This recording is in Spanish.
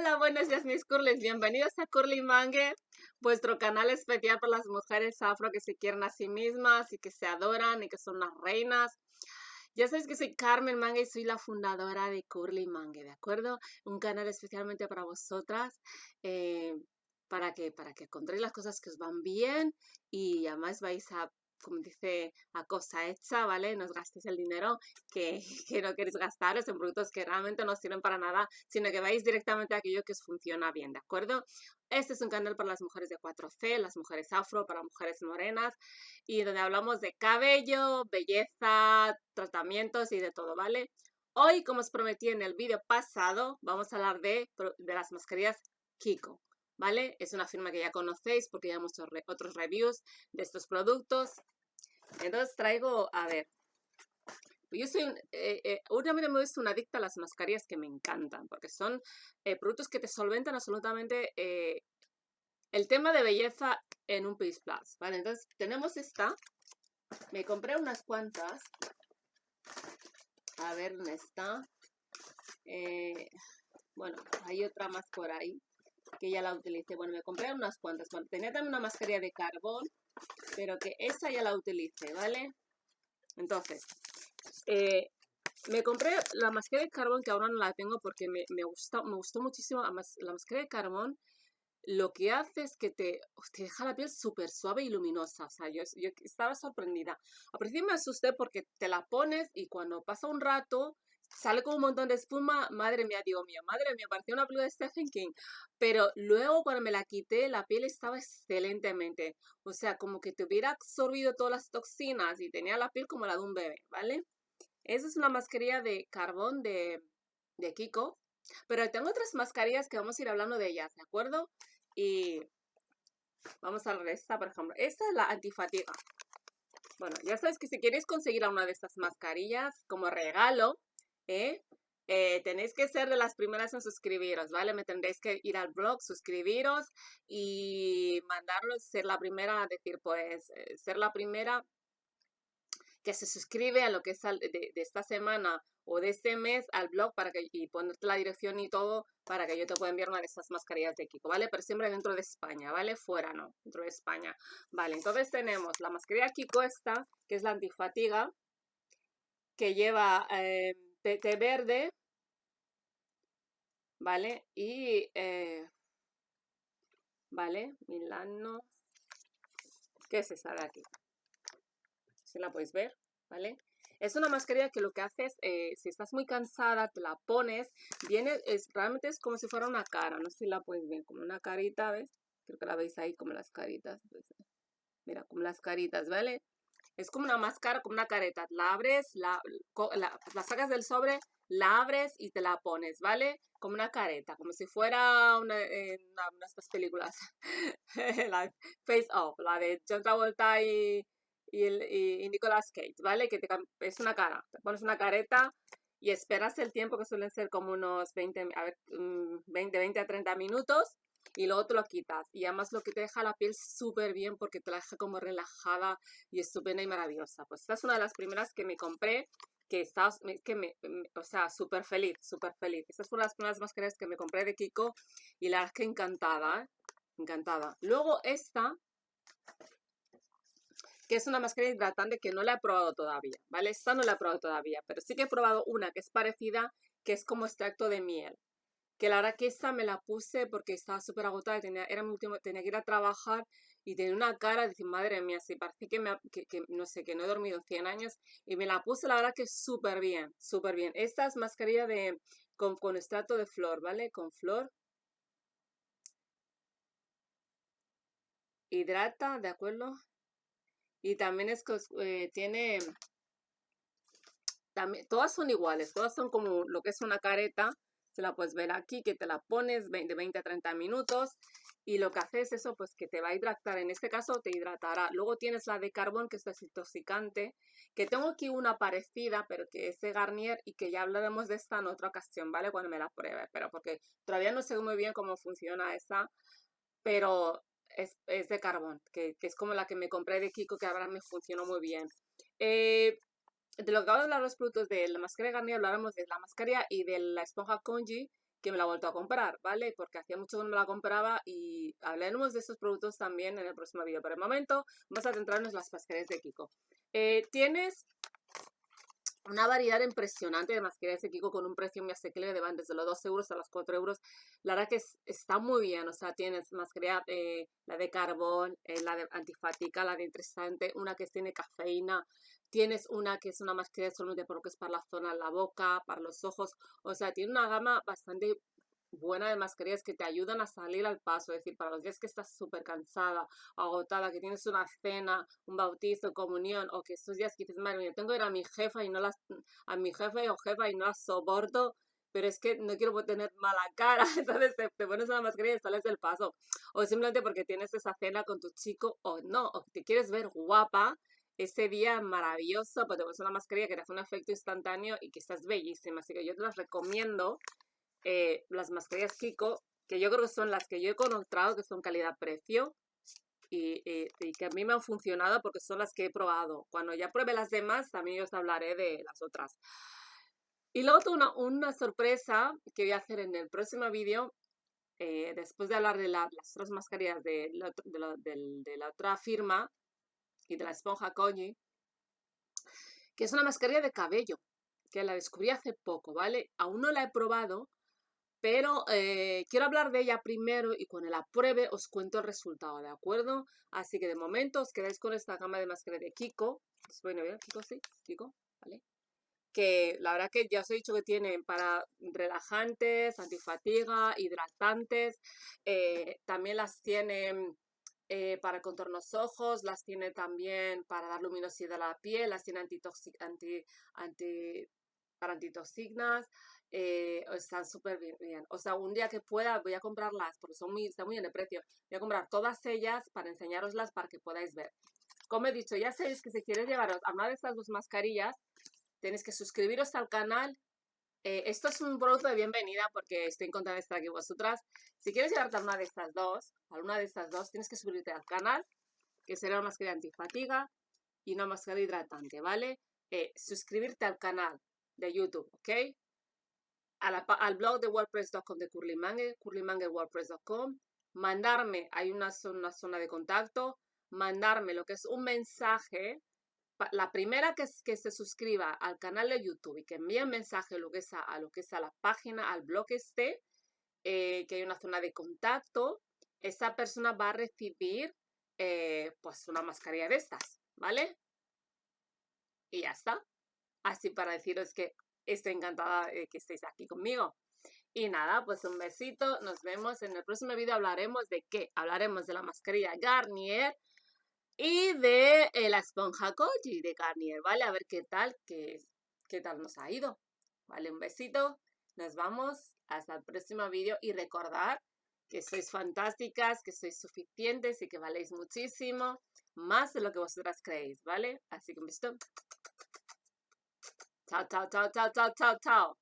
Hola, buenos días mis curlis, bienvenidos a Curly Mangue, vuestro canal especial para las mujeres afro que se quieren a sí mismas y que se adoran y que son las reinas. Ya sabéis que soy Carmen Mangue y soy la fundadora de Curly Mangue, ¿de acuerdo? Un canal especialmente para vosotras, eh, para que, para que encontréis las cosas que os van bien y además vais a como dice, a cosa hecha, ¿vale? No os gastéis el dinero que, que, no queréis gastaros en productos que realmente no sirven para nada, sino que vais directamente a aquello que os funciona bien, ¿de acuerdo? Este es un canal para las mujeres de 4C, las mujeres afro, para mujeres morenas, y donde hablamos de cabello, belleza, tratamientos y de todo, ¿vale? Hoy, como os prometí en el vídeo pasado, vamos a hablar de, de las mascarillas Kiko. ¿Vale? Es una firma que ya conocéis porque ya hemos hecho otros reviews de estos productos. Entonces traigo, a ver, yo soy, un, eh, eh, me he visto una adicta a las mascarillas que me encantan, porque son eh, productos que te solventan absolutamente eh, el tema de belleza en un Piece Plus, ¿vale? Entonces tenemos esta, me compré unas cuantas, a ver dónde está, bueno, hay otra más por ahí, que ya la utilicé. Bueno, me compré unas cuantas. Tenía también una mascarilla de carbón, pero que esa ya la utilicé, ¿vale? Entonces, eh, me compré la mascarilla de carbón que ahora no la tengo porque me, me, gustó, me gustó muchísimo. La mascarilla de carbón lo que hace es que te, te deja la piel súper suave y luminosa. O sea, yo, yo estaba sorprendida. A principio me asusté porque te la pones y cuando pasa un rato sale con un montón de espuma, madre mía, digo mío, madre mía, parecía una película de Stephen King. Pero luego cuando me la quité, la piel estaba excelentemente. O sea, como que te hubiera absorbido todas las toxinas y tenía la piel como la de un bebé, ¿vale? Esa es una mascarilla de carbón de, de Kiko. Pero tengo otras mascarillas que vamos a ir hablando de ellas, ¿de acuerdo? Y vamos a ver esta, por ejemplo. Esta es la antifatiga. Bueno, ya sabes que si quieres conseguir una de estas mascarillas como regalo, ¿eh? Tenéis que ser de las primeras en suscribiros, ¿vale? Me tendréis que ir al blog, suscribiros y mandarlos, ser la primera, decir, pues, eh, ser la primera que se suscribe a lo que es de, esta semana o de este mes al blog para que, y ponerte la dirección y todo para que yo te pueda enviar una de estas mascarillas de Kiko, ¿vale? Pero siempre dentro de España, ¿vale? Fuera, no, dentro de España. Vale, entonces tenemos la mascarilla Kiko esta, que es la antifatiga, que lleva... Eh, té, verde, ¿vale? Y, eh, ¿vale? Milano, ¿qué es esta de aquí? Si la podéis ver, ¿vale? Es una mascarilla que lo que hace es, eh, si estás muy cansada, te la pones, viene, es, realmente es como si fuera una cara, no sé si la podéis ver, como una carita, ¿ves? Creo que la veis ahí como las caritas, pues, mira, como las caritas, ¿vale? Es como una máscara, como una careta. La abres, la, la, la sacas del sobre, la abres y te la pones, ¿vale? Como una careta, como si fuera una, eh, una, una de estas películas. la Face Off, la de John Travolta y, y, el, y Nicolas Cage, ¿vale? Que te, es una cara. Te pones una careta y esperas el tiempo que suelen ser como unos 20, a ver, 20, mm, 20 a 30 minutos y luego te lo quitas. Y además lo que te deja la piel súper bien porque te la deja como relajada y estupenda y maravillosa. Pues esta es una de las primeras que me compré que estaba, que me, o sea, súper feliz, súper feliz. Estas fueron las primeras mascarillas que me compré de Kiko y la verdad es que encantada, ¿eh? encantada. Luego esta, que es una mascarilla hidratante que no la he probado todavía, ¿vale? Esta no la he probado todavía, pero sí que he probado una que es parecida, que es como extracto de miel que la verdad que esta me la puse porque estaba súper agotada, tenía, era mi último, tenía que ir a trabajar y tenía una cara, decir, madre mía, sí, parece que, me, que, no sé, que no he dormido 100 años y me la puse la verdad que súper bien, súper bien. Esta es mascarilla de, con, con extracto de flor, ¿vale? Con flor. Hidrata, ¿de acuerdo? Y también es eh, tiene, también, todas son iguales, todas son como lo que es una careta, la puedes ver aquí, que te la pones de 20 a 30 minutos y lo que hace es eso, pues que te va a hidratar. En este caso te hidratará. Luego tienes la de carbón, que es desintoxicante, que tengo aquí una parecida, pero que es de Garnier y que ya hablaremos de esta en otra ocasión, ¿vale? Cuando me la pruebe, pero porque todavía no sé muy bien cómo funciona esa, pero es, es de carbón, que, que, es como la que me compré de Kiko, que ahora me funcionó muy bien. Eh, de lo que acabo de hablar los productos de la mascarilla Garnier, hablaremos de la mascarilla y de la esponja Conji, que me la he vuelto a comprar, ¿vale? Porque hacía mucho que no me la compraba y hablaremos de estos productos también en el próximo vídeo. Pero el momento vamos a centrarnos en las mascarillas de Kiko. Eh, tienes una variedad impresionante de mascarillas de Kiko con un precio muy asequible de van desde los 2 euros a los 4 euros. La verdad que está muy bien, o sea, tienes mascarilla, eh, la de carbón, eh, la de antifática, la de interesante, una que tiene cafeína, tienes una que es una mascarilla solamente por lo que es para la zona, la boca, para los ojos, o sea, tiene una gama bastante buena de mascarillas que te ayudan a salir al paso, es decir, para los días que estás súper cansada, agotada, que tienes una cena, un bautizo, comunión, o que estos días que dices, madre mía, tengo que ir a mi jefa y no las, a mi jefe o jefa y no las soporto, pero es que no quiero tener mala cara, entonces te, pones una mascarilla y sales del paso, o simplemente porque tienes esa cena con tu chico o no, o te quieres ver guapa, ese día maravilloso, pues te pones una mascarilla que te hace un efecto instantáneo y que estás bellísima, así que yo te las recomiendo eh, las mascarillas Kiko, que yo creo que son las que yo he encontrado que son calidad-precio y, que a mí me han funcionado porque son las que he probado. Cuando ya pruebe las demás, también os hablaré de las otras. Y luego una, una sorpresa que voy a hacer en el próximo vídeo, eh, después de hablar de las otras mascarillas de la, de, la, otra firma y de la esponja Koji, que es una mascarilla de cabello, que la descubrí hace poco, ¿vale? Aún no la he probado, pero eh, quiero hablar de ella primero y cuando la pruebe os cuento el resultado, ¿de acuerdo? Así que de momento os quedáis con esta gama de máscara de Kiko. Bueno, Kiko sí, Kiko, ¿vale? Que la verdad que ya os he dicho que tienen para relajantes, antifatiga, hidratantes. Eh, también las tienen eh, para contornos ojos, las tiene también para dar luminosidad a la piel, las tiene anti, anti, para antitoxinas. Eh, están súper bien, O sea, un día que pueda voy a comprarlas porque son muy, están muy en el precio. Voy a comprar todas ellas para enseñaroslas para que podáis ver. Como he dicho, ya sabéis que si quieres llevaros a una de estas dos mascarillas, tenéis que suscribiros al canal. Eh, esto es un producto de bienvenida porque estoy encantada de estar aquí vosotras. Si quieres llevarte a una de estas dos, a de estas dos, tienes que suscribirte al canal, que será una mascarilla antifatiga y una mascarilla hidratante, ¿vale? Eh, suscribirte al canal de YouTube, ¿ok? al blog de wordpress.com de Curlymanger, curlymangerwordpress.com, mandarme, hay una zona, zona de contacto, mandarme lo que es un mensaje, la primera que, se suscriba al canal de YouTube y que envíe un mensaje lo que es a, lo que es a la página, al blog este, eh, que hay una zona de contacto, esa persona va a recibir eh, pues una mascarilla de estas, ¿vale? Y ya está. Así para deciros que Estoy encantada de que estéis aquí conmigo. Y nada, pues un besito. Nos vemos en el próximo vídeo. Hablaremos de qué? Hablaremos de la mascarilla Garnier y de eh, la esponja Koji de Garnier, ¿vale? A ver qué tal, qué, qué tal nos ha ido. ¿Vale? Un besito. Nos vamos. Hasta el próximo vídeo. Y recordar que sois fantásticas, que sois suficientes y que valéis muchísimo. Más de lo que vosotras creéis, ¿vale? Así que un besito. 操操操操操操操！